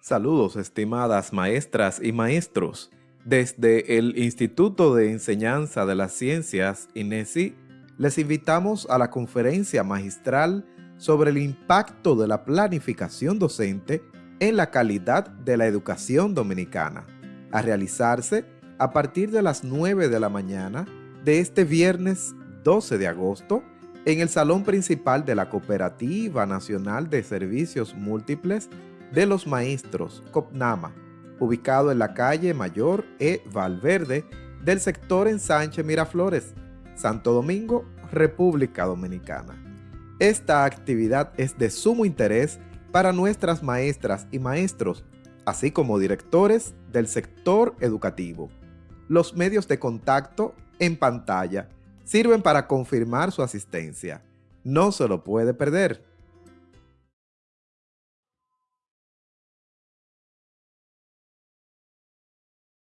Saludos estimadas maestras y maestros. Desde el Instituto de Enseñanza de las Ciencias, INESI, les invitamos a la conferencia magistral sobre el impacto de la planificación docente en la calidad de la educación dominicana, a realizarse a partir de las 9 de la mañana de este viernes 12 de agosto en el salón principal de la Cooperativa Nacional de Servicios Múltiples de los Maestros, COPNAMA, ubicado en la calle Mayor E. Valverde del sector Ensanche Miraflores, Santo Domingo, República Dominicana. Esta actividad es de sumo interés para nuestras maestras y maestros, así como directores del sector educativo. Los medios de contacto en pantalla sirven para confirmar su asistencia. No se lo puede perder.